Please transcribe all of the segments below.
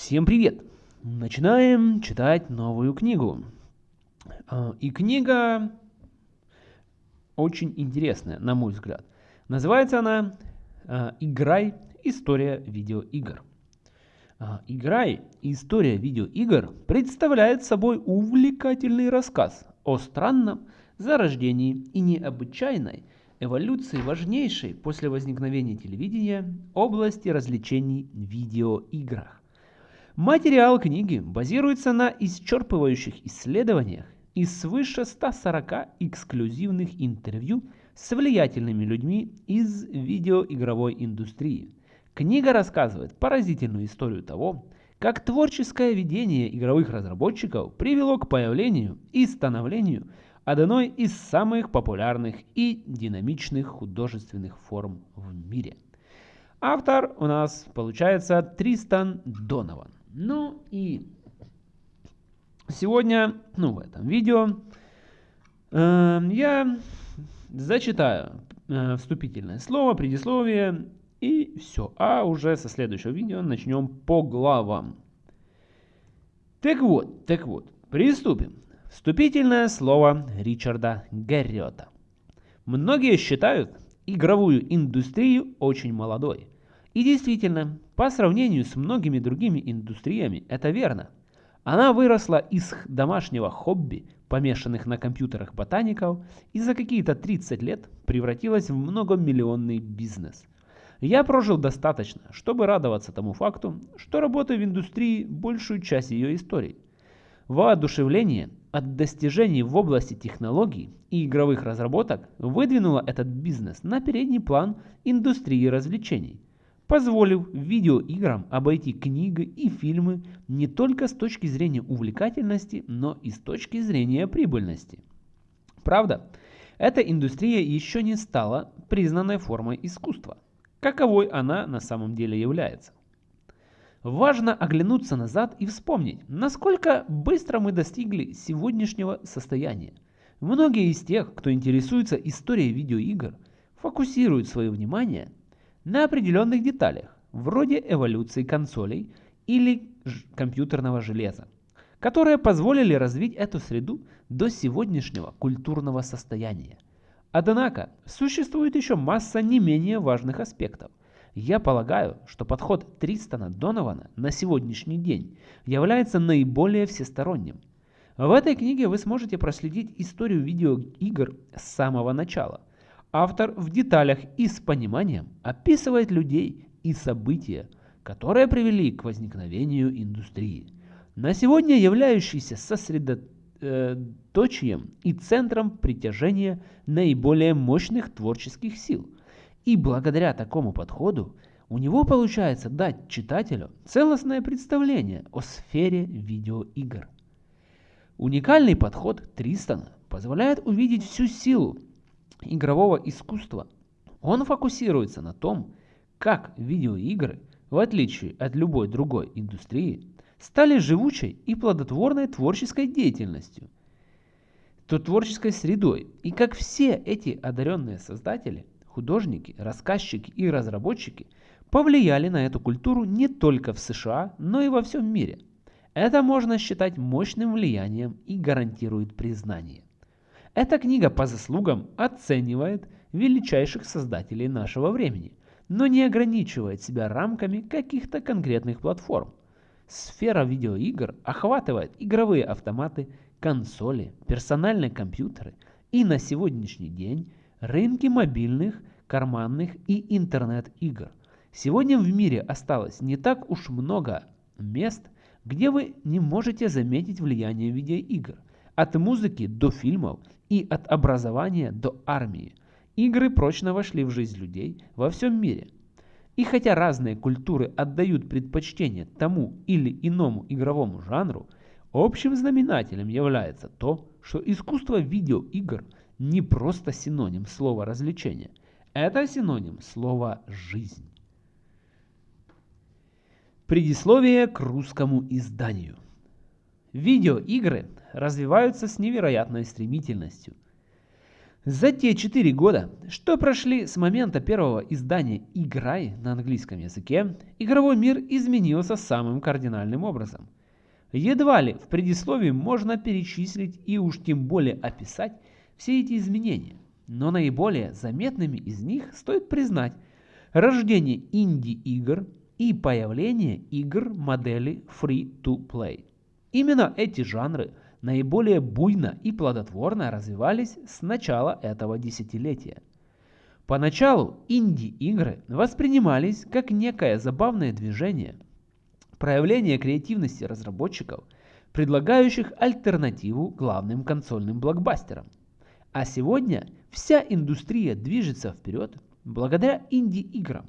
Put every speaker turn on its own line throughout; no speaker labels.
Всем привет! Начинаем читать новую книгу. А, и книга очень интересная, на мой взгляд. Называется она а, «Играй. История видеоигр». А, «Играй. История видеоигр» представляет собой увлекательный рассказ о странном зарождении и необычайной эволюции важнейшей после возникновения телевидения области развлечений в видеоиграх. Материал книги базируется на исчерпывающих исследованиях и свыше 140 эксклюзивных интервью с влиятельными людьми из видеоигровой индустрии. Книга рассказывает поразительную историю того, как творческое видение игровых разработчиков привело к появлению и становлению одной из самых популярных и динамичных художественных форм в мире. Автор у нас получается Тристан Донован. Ну и сегодня, ну в этом видео, э, я зачитаю э, вступительное слово, предисловие и все. А уже со следующего видео начнем по главам. Так вот, так вот, приступим. Вступительное слово Ричарда Гарриота. Многие считают игровую индустрию очень молодой. И действительно, по сравнению с многими другими индустриями это верно. Она выросла из домашнего хобби, помешанных на компьютерах ботаников, и за какие-то 30 лет превратилась в многомиллионный бизнес. Я прожил достаточно, чтобы радоваться тому факту, что работаю в индустрии большую часть ее истории. Воодушевление от достижений в области технологий и игровых разработок выдвинуло этот бизнес на передний план индустрии развлечений – позволив видеоиграм обойти книги и фильмы не только с точки зрения увлекательности, но и с точки зрения прибыльности. Правда, эта индустрия еще не стала признанной формой искусства, каковой она на самом деле является. Важно оглянуться назад и вспомнить, насколько быстро мы достигли сегодняшнего состояния. Многие из тех, кто интересуется историей видеоигр, фокусируют свое внимание на определенных деталях, вроде эволюции консолей или компьютерного железа, которые позволили развить эту среду до сегодняшнего культурного состояния. Однако, существует еще масса не менее важных аспектов. Я полагаю, что подход Тристона Донована на сегодняшний день является наиболее всесторонним. В этой книге вы сможете проследить историю видеоигр с самого начала – Автор в деталях и с пониманием описывает людей и события, которые привели к возникновению индустрии, на сегодня являющейся сосредоточием и центром притяжения наиболее мощных творческих сил. И благодаря такому подходу у него получается дать читателю целостное представление о сфере видеоигр. Уникальный подход Тристона позволяет увидеть всю силу игрового искусства, он фокусируется на том, как видеоигры, в отличие от любой другой индустрии, стали живучей и плодотворной творческой деятельностью, то творческой средой, и как все эти одаренные создатели, художники, рассказчики и разработчики повлияли на эту культуру не только в США, но и во всем мире. Это можно считать мощным влиянием и гарантирует признание. Эта книга по заслугам оценивает величайших создателей нашего времени, но не ограничивает себя рамками каких-то конкретных платформ. Сфера видеоигр охватывает игровые автоматы, консоли, персональные компьютеры и на сегодняшний день рынки мобильных, карманных и интернет-игр. Сегодня в мире осталось не так уж много мест, где вы не можете заметить влияние видеоигр. От музыки до фильмов и от образования до армии. Игры прочно вошли в жизнь людей во всем мире. И хотя разные культуры отдают предпочтение тому или иному игровому жанру, общим знаменателем является то, что искусство видеоигр не просто синоним слова развлечения, это синоним слова жизнь. Предисловие к русскому изданию. Видеоигры развиваются с невероятной стремительностью. За те 4 года, что прошли с момента первого издания «Играй» на английском языке, игровой мир изменился самым кардинальным образом. Едва ли в предисловии можно перечислить и уж тем более описать все эти изменения, но наиболее заметными из них стоит признать рождение инди-игр и появление игр модели Free-to-Play. Именно эти жанры – наиболее буйно и плодотворно развивались с начала этого десятилетия. Поначалу инди-игры воспринимались как некое забавное движение, проявление креативности разработчиков, предлагающих альтернативу главным консольным блокбастерам. А сегодня вся индустрия движется вперед благодаря инди-играм,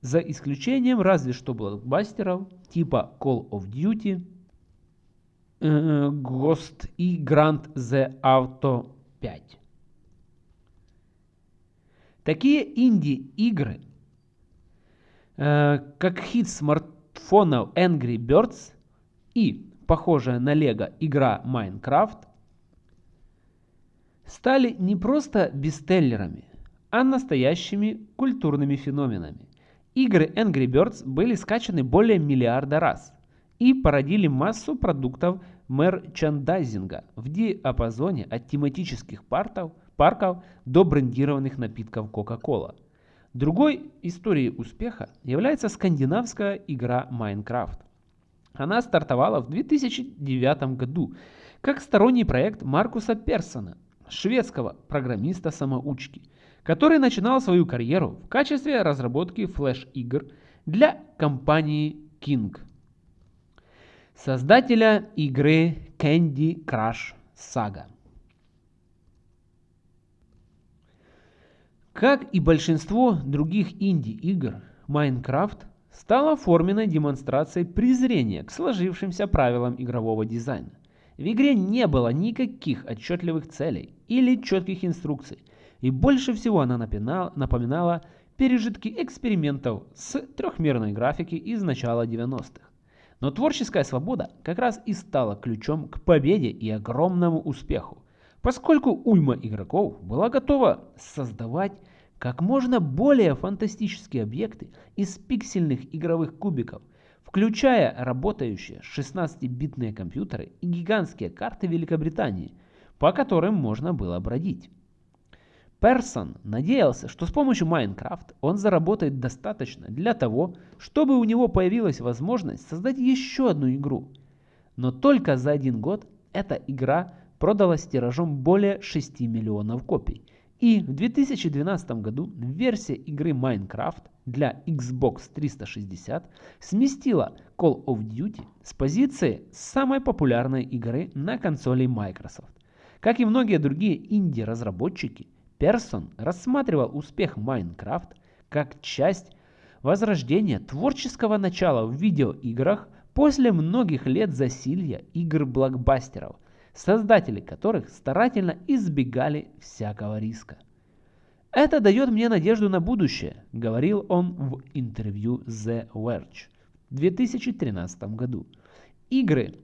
за исключением разве что блокбастеров типа Call of Duty, Ghost и Grand The Auto 5. Такие инди-игры, э, как хит смартфонов Angry Birds и похожая на Лего игра Minecraft, стали не просто бестселлерами, а настоящими культурными феноменами. Игры Angry Birds были скачаны более миллиарда раз и породили массу продуктов мерчандайзинга в диапазоне от тематических партов, парков до брендированных напитков Coca-Cola. Другой историей успеха является скандинавская игра Minecraft. Она стартовала в 2009 году как сторонний проект Маркуса Персона, шведского программиста-самоучки, который начинал свою карьеру в качестве разработки флеш-игр для компании King создателя игры Candy Crush Saga. Как и большинство других инди-игр, Minecraft стала форменной демонстрацией презрения к сложившимся правилам игрового дизайна. В игре не было никаких отчетливых целей или четких инструкций, и больше всего она напоминала, пережитки экспериментов с трехмерной графики из начала 90-х. Но творческая свобода как раз и стала ключом к победе и огромному успеху, поскольку уйма игроков была готова создавать как можно более фантастические объекты из пиксельных игровых кубиков, включая работающие 16-битные компьютеры и гигантские карты Великобритании, по которым можно было бродить. Персон надеялся, что с помощью Майнкрафт он заработает достаточно для того, чтобы у него появилась возможность создать еще одну игру. Но только за один год эта игра продалась тиражом более 6 миллионов копий. И в 2012 году версия игры Minecraft для Xbox 360 сместила Call of Duty с позиции самой популярной игры на консоли Microsoft. Как и многие другие инди-разработчики, Персон рассматривал успех Майнкрафт как часть возрождения творческого начала в видеоиграх после многих лет засилья игр-блокбастеров, создатели которых старательно избегали всякого риска. «Это дает мне надежду на будущее», — говорил он в интервью The Verge в 2013 году. Игры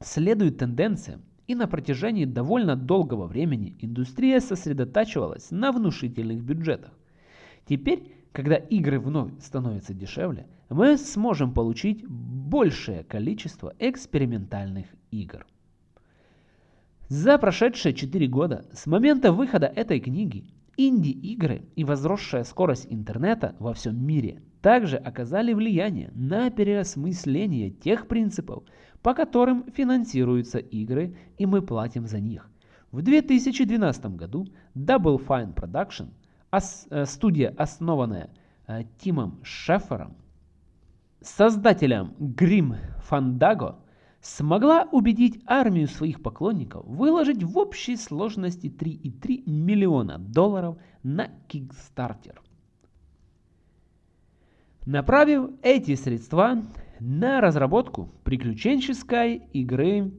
следуют тенденциям, и на протяжении довольно долгого времени индустрия сосредотачивалась на внушительных бюджетах. Теперь, когда игры вновь становятся дешевле, мы сможем получить большее количество экспериментальных игр. За прошедшие 4 года с момента выхода этой книги инди-игры и возросшая скорость интернета во всем мире также оказали влияние на переосмысление тех принципов, по которым финансируются игры и мы платим за них. В 2012 году Double Fine Production, э, студия, основанная э, Тимом Шефером, создателем Grim Fandango, смогла убедить армию своих поклонников выложить в общей сложности 3,3 миллиона долларов на Kickstarter. Направив эти средства на разработку приключенческой игры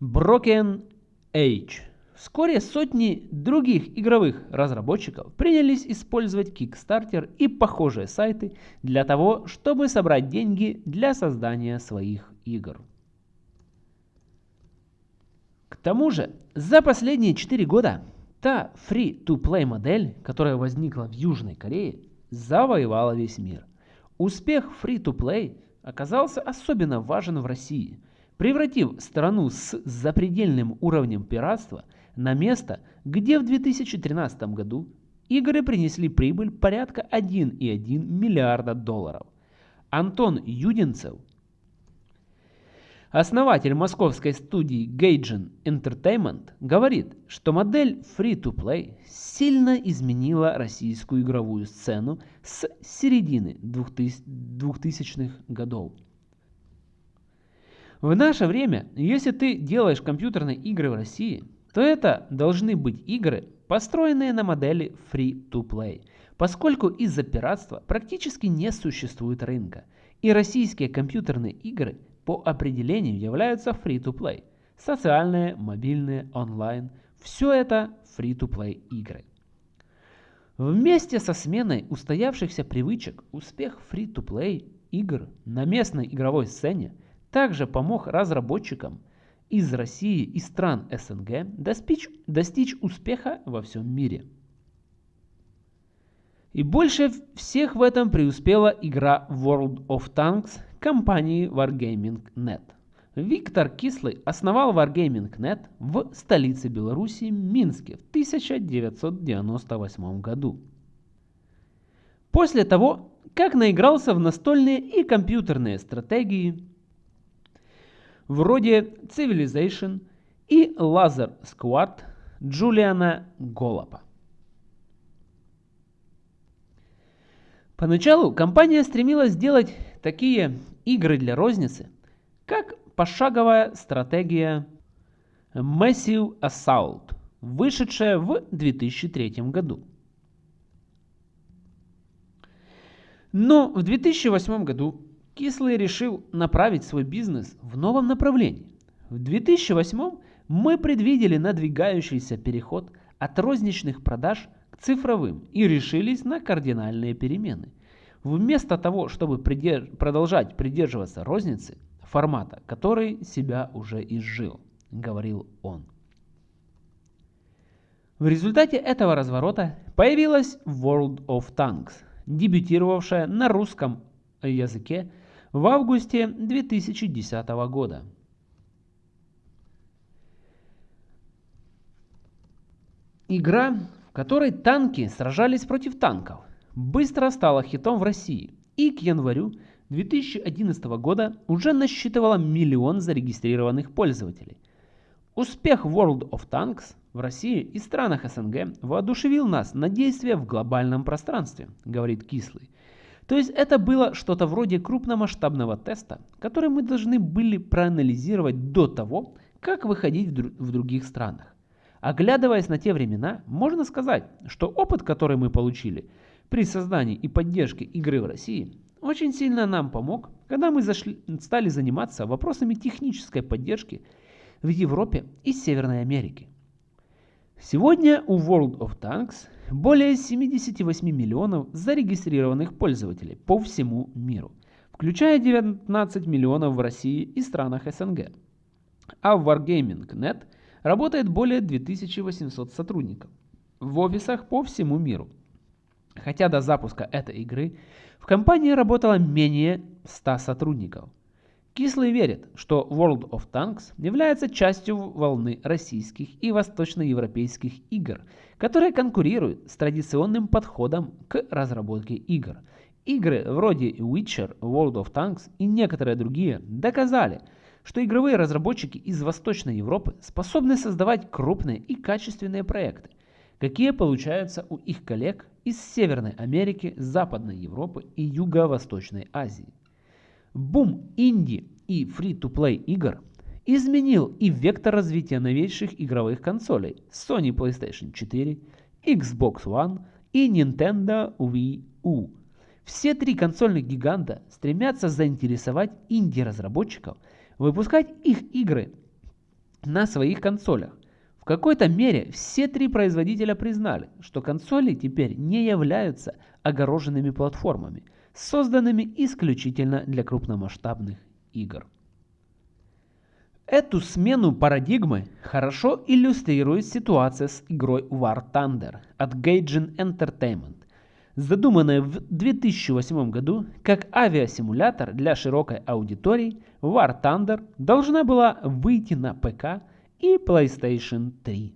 Broken Age. Вскоре сотни других игровых разработчиков принялись использовать Kickstarter и похожие сайты для того, чтобы собрать деньги для создания своих игр. К тому же, за последние 4 года та free-to-play модель, которая возникла в Южной Корее, завоевала весь мир. Успех free-to-play оказался особенно важен в России, превратив страну с запредельным уровнем пиратства на место, где в 2013 году игры принесли прибыль порядка 1,1 миллиарда долларов. Антон Юдинцев – Основатель московской студии Gaijin Entertainment говорит, что модель Free-to-Play сильно изменила российскую игровую сцену с середины 2000-х годов. В наше время, если ты делаешь компьютерные игры в России, то это должны быть игры, построенные на модели Free-to-Play, поскольку из-за пиратства практически не существует рынка, и российские компьютерные игры – по определению являются free-to-play. Социальные, мобильные, онлайн – все это free-to-play игры. Вместе со сменой устоявшихся привычек успех free-to-play игр на местной игровой сцене также помог разработчикам из России и стран СНГ достичь, достичь успеха во всем мире. И больше всех в этом преуспела игра World of Tanks компании Wargaming.net. Виктор Кислый основал Wargaming.net в столице Беларуси Минске в 1998 году. После того, как наигрался в настольные и компьютерные стратегии вроде Civilization и Laser Squad Джулиана Голопа. Поначалу компания стремилась сделать такие игры для розницы, как пошаговая стратегия Massive Assault, вышедшая в 2003 году. Но в 2008 году Кислый решил направить свой бизнес в новом направлении. В 2008 мы предвидели надвигающийся переход от розничных продаж к цифровым и решились на кардинальные перемены – Вместо того, чтобы придерж... продолжать придерживаться розницы, формата, который себя уже изжил, говорил он. В результате этого разворота появилась World of Tanks, дебютировавшая на русском языке в августе 2010 года. Игра, в которой танки сражались против танков, быстро стала хитом в России и к январю 2011 года уже насчитывала миллион зарегистрированных пользователей. Успех World of Tanks в России и странах СНГ воодушевил нас на действия в глобальном пространстве, говорит Кислый. То есть это было что-то вроде крупномасштабного теста, который мы должны были проанализировать до того, как выходить в, дру в других странах. Оглядываясь на те времена, можно сказать, что опыт, который мы получили – при создании и поддержке игры в России очень сильно нам помог, когда мы зашли, стали заниматься вопросами технической поддержки в Европе и Северной Америке. Сегодня у World of Tanks более 78 миллионов зарегистрированных пользователей по всему миру, включая 19 миллионов в России и странах СНГ. А в Wargaming.net работает более 2800 сотрудников в офисах по всему миру – Хотя до запуска этой игры в компании работало менее 100 сотрудников. Кислый верит, что World of Tanks является частью волны российских и восточноевропейских игр, которые конкурируют с традиционным подходом к разработке игр. Игры вроде Witcher, World of Tanks и некоторые другие доказали, что игровые разработчики из Восточной Европы способны создавать крупные и качественные проекты, какие получаются у их коллег из Северной Америки, Западной Европы и Юго-Восточной Азии. Бум инди и фри-то-плей игр изменил и вектор развития новейших игровых консолей Sony PlayStation 4, Xbox One и Nintendo Wii U. Все три консольных гиганта стремятся заинтересовать инди-разработчиков выпускать их игры на своих консолях, в какой-то мере все три производителя признали, что консоли теперь не являются огороженными платформами, созданными исключительно для крупномасштабных игр. Эту смену парадигмы хорошо иллюстрирует ситуация с игрой War Thunder от Gaijin Entertainment, задуманная в 2008 году как авиасимулятор для широкой аудитории, War Thunder должна была выйти на ПК и PlayStation 3.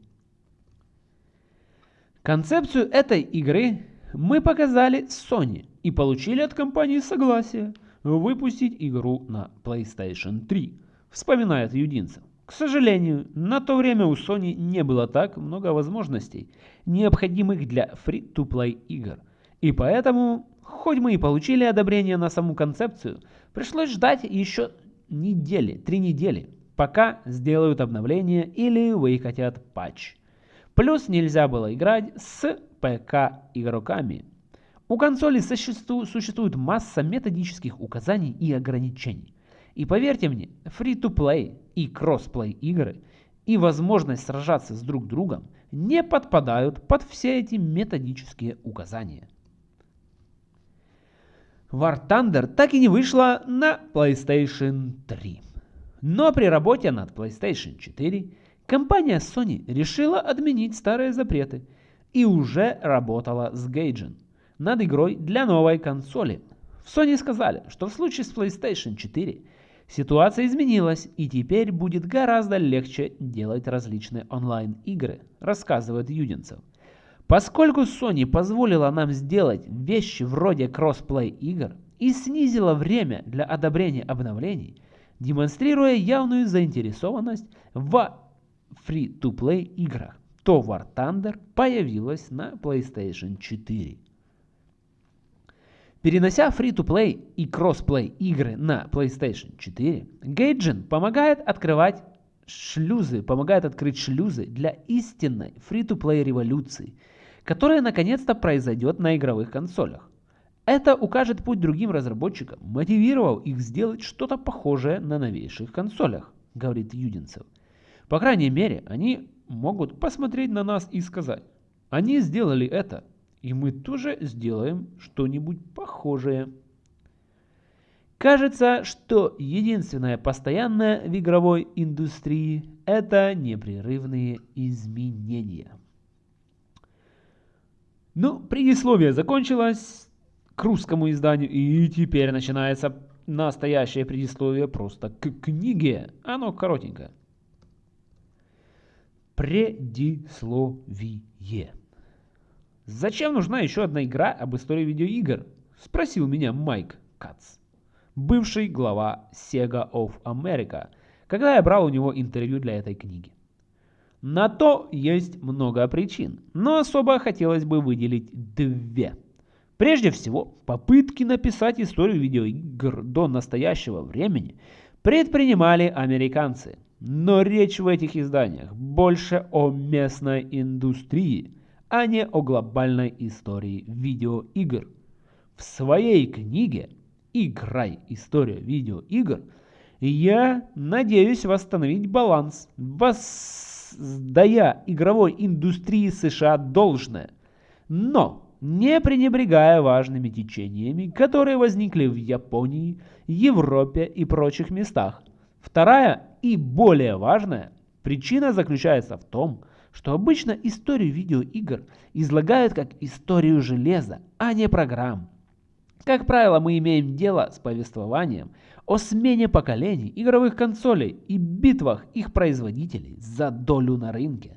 Концепцию этой игры мы показали Sony и получили от компании согласие выпустить игру на PlayStation 3 вспоминает Юдинцев. К сожалению, на то время у Sony не было так много возможностей, необходимых для free-to-play игр. И поэтому, хоть мы и получили одобрение на саму концепцию, пришлось ждать еще недели, три недели, пока сделают обновление или выкатят патч. Плюс нельзя было играть с ПК игроками. У консоли существует масса методических указаний и ограничений. И поверьте мне, free-to-play и кроссплей игры и возможность сражаться с друг другом не подпадают под все эти методические указания. War Thunder так и не вышла на PlayStation 3. Но при работе над PlayStation 4 компания Sony решила отменить старые запреты и уже работала с Gaijin над игрой для новой консоли. В Sony сказали, что в случае с PlayStation 4 Ситуация изменилась, и теперь будет гораздо легче делать различные онлайн-игры, рассказывает Юдинцев. Поскольку Sony позволила нам сделать вещи вроде кроссплей игр и снизила время для одобрения обновлений, демонстрируя явную заинтересованность в free-to-play играх, то War Thunder появилась на PlayStation 4. Перенося free-to-play и cross-play игры на PlayStation 4, Gaijin помогает открывать шлюзы, помогает открыть шлюзы для истинной free-to-play революции, которая наконец-то произойдет на игровых консолях. Это укажет путь другим разработчикам, мотивировав их сделать что-то похожее на новейших консолях, говорит Юдинцев. По крайней мере, они могут посмотреть на нас и сказать, они сделали это, и мы тоже сделаем что-нибудь похожее. Кажется, что единственное постоянное в игровой индустрии – это непрерывные изменения. Ну, предисловие закончилось к русскому изданию, и теперь начинается настоящее предисловие просто к книге. Оно коротенькое. Предисловие. «Зачем нужна еще одна игра об истории видеоигр?» – спросил меня Майк Кац, бывший глава Sega of America, когда я брал у него интервью для этой книги. На то есть много причин, но особо хотелось бы выделить две. Прежде всего, попытки написать историю видеоигр до настоящего времени предпринимали американцы. Но речь в этих изданиях больше о местной индустрии – а не о глобальной истории видеоигр. В своей книге «Играй. История видеоигр» я надеюсь восстановить баланс, воздая игровой индустрии США должное, но не пренебрегая важными течениями, которые возникли в Японии, Европе и прочих местах. Вторая и более важная причина заключается в том, что обычно историю видеоигр излагают как историю железа, а не программ. Как правило, мы имеем дело с повествованием о смене поколений игровых консолей и битвах их производителей за долю на рынке.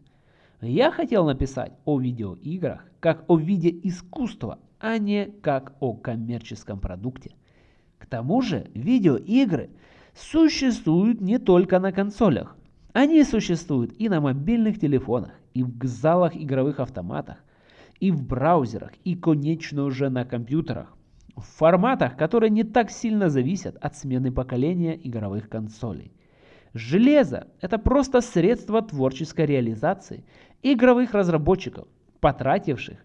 Я хотел написать о видеоиграх как о виде искусства, а не как о коммерческом продукте. К тому же видеоигры существуют не только на консолях. Они существуют и на мобильных телефонах, и в залах игровых автоматах, и в браузерах, и, конечно, уже на компьютерах. В форматах, которые не так сильно зависят от смены поколения игровых консолей. Железо – это просто средство творческой реализации игровых разработчиков, потративших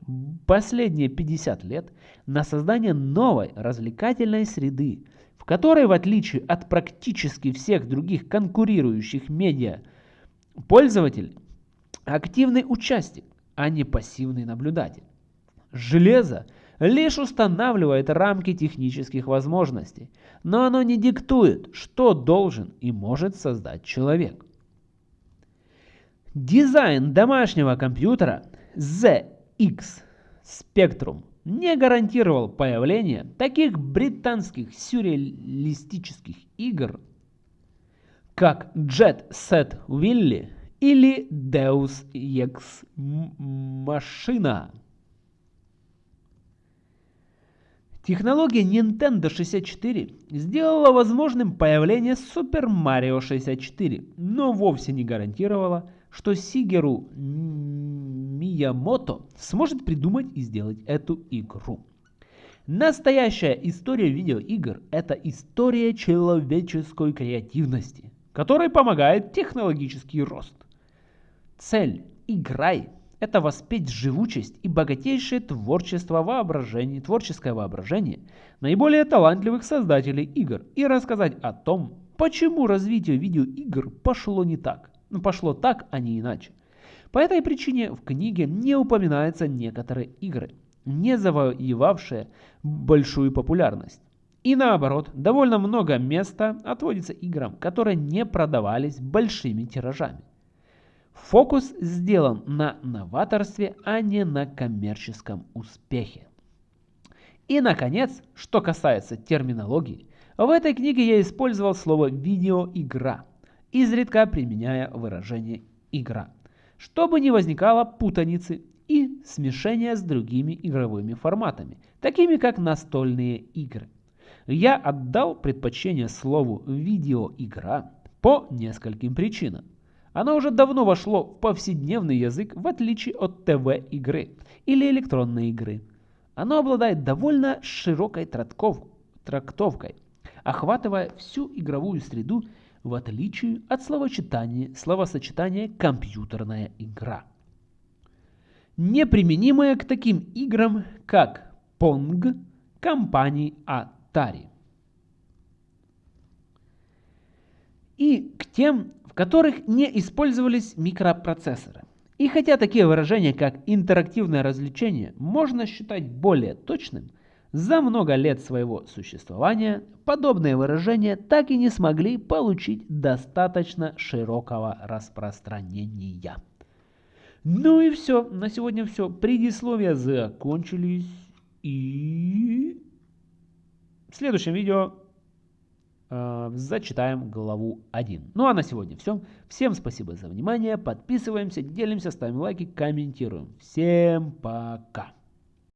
последние 50 лет на создание новой развлекательной среды, в которой, в отличие от практически всех других конкурирующих медиа, пользователь – активный участник, а не пассивный наблюдатель. Железо лишь устанавливает рамки технических возможностей, но оно не диктует, что должен и может создать человек. Дизайн домашнего компьютера ZX Spectrum не гарантировал появление таких британских сюрреалистических игр, как Jet Set Willy или Deus Ex Machina. Технология Nintendo 64 сделала возможным появление Super Mario 64, но вовсе не гарантировала, что Сигеру Миямото сможет придумать и сделать эту игру. Настоящая история видеоигр – это история человеческой креативности, которой помогает технологический рост. Цель «Играй» – это воспеть живучесть и богатейшее творчество воображения, творческое воображение наиболее талантливых создателей игр и рассказать о том, почему развитие видеоигр пошло не так. Ну, пошло так, а не иначе. По этой причине в книге не упоминаются некоторые игры, не завоевавшие большую популярность. И наоборот, довольно много места отводится играм, которые не продавались большими тиражами. Фокус сделан на новаторстве, а не на коммерческом успехе. И, наконец, что касается терминологии, в этой книге я использовал слово «видеоигра», изредка применяя выражение «игра», чтобы не возникало путаницы и смешения с другими игровыми форматами, такими как настольные игры. Я отдал предпочтение слову «видеоигра» по нескольким причинам. Оно уже давно вошло в повседневный язык, в отличие от ТВ-игры или электронной игры. Оно обладает довольно широкой трактовкой, охватывая всю игровую среду в отличие от словосочетания, словосочетания «компьютерная игра». Неприменимая к таким играм, как Pong компании Atari. И к тем, в которых не использовались микропроцессоры. И хотя такие выражения, как интерактивное развлечение, можно считать более точным – за много лет своего существования подобные выражения так и не смогли получить достаточно широкого распространения. Ну и все, на сегодня все. Предисловия закончились. И в следующем видео э, зачитаем главу 1. Ну а на сегодня все. Всем спасибо за внимание. Подписываемся, делимся, ставим лайки, комментируем. Всем пока.